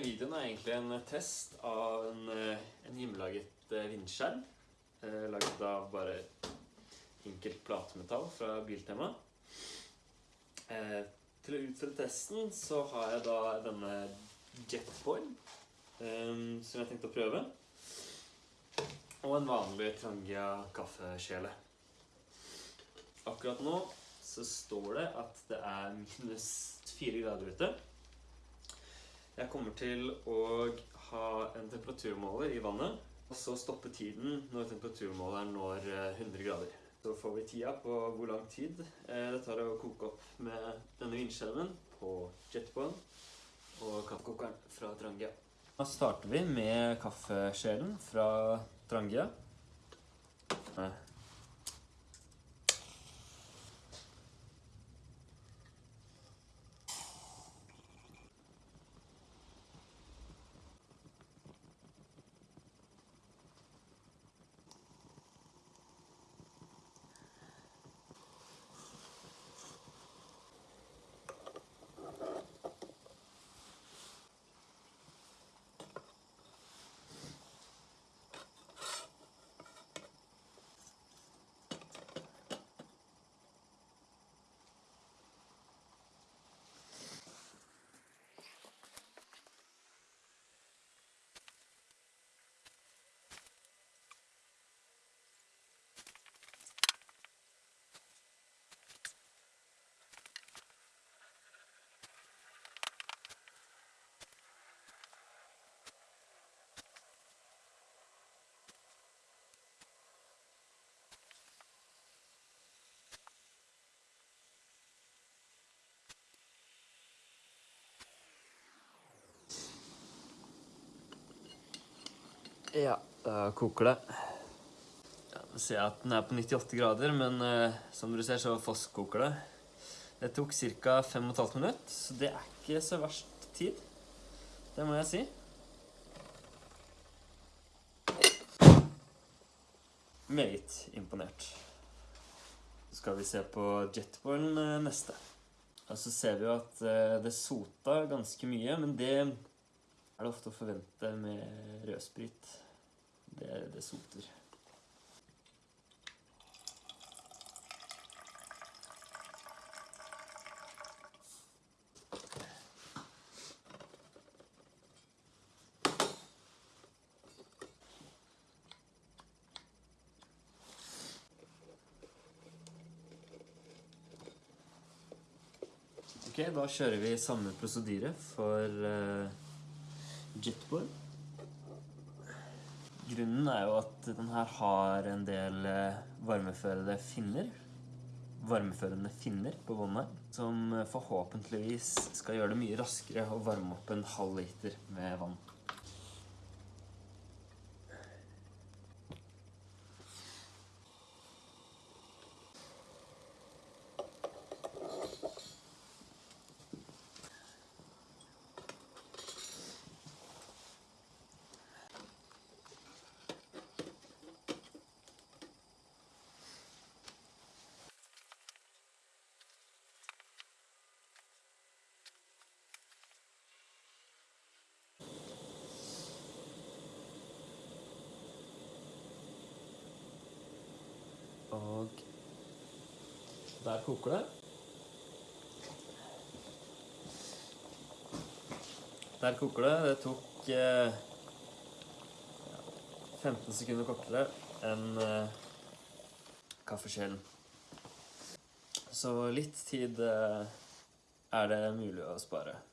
videoen er egentlig en test av en, eh, en hjemmelaget eh, vindskjerm. Eh, laget av bare enkelt platemetall fra Biltema. Til å utføre testen så har jeg da denne Jetboy, eh, som jeg tenkte å prøve. Og en vanlig Trangia kaffekjele. Akkurat nå så står det at det er minus fire grader ute. Jeg kommer til å ha en temperaturmåler i vannet, og så stoppe tiden når temperaturmåleren når eh, 100 grader. Så får vi tida på hvor lang tid eh, det tar å koke opp med denne vindskjermen på jetboen og kaffekokeren fra Trangia. Da starter vi med kaffeskjelen fra Trangia. Eh, Ja, da koker det. Ja, nå ser jeg at den er på 98 grader, men uh, som dere ser så fosskoker det. Det tok ca. 5,5 minutter, så det er ikke så verst tid. Det må jeg si. Meget imponert. Så skal vi se på jetboilen eh, neste. Og så ser vi jo at eh, det sota ganske mye, men det er det ofte å forvente med rødsprit. Det, det soter. Ok, da kjører vi samme prosedyre for jetboil. Grunnen er jo at den her har en del eh, varmeførende finner. Varmeførende finner på båndet som eh, forhåpentligvis skal gjøre det mye raskere å varme opp en halv liter med vann. Og der koker det. Der koker det. Det tok eh, 15 sekunder kortere enn eh, kaffekjelen. Så litt tid eh, er det mulig å spare.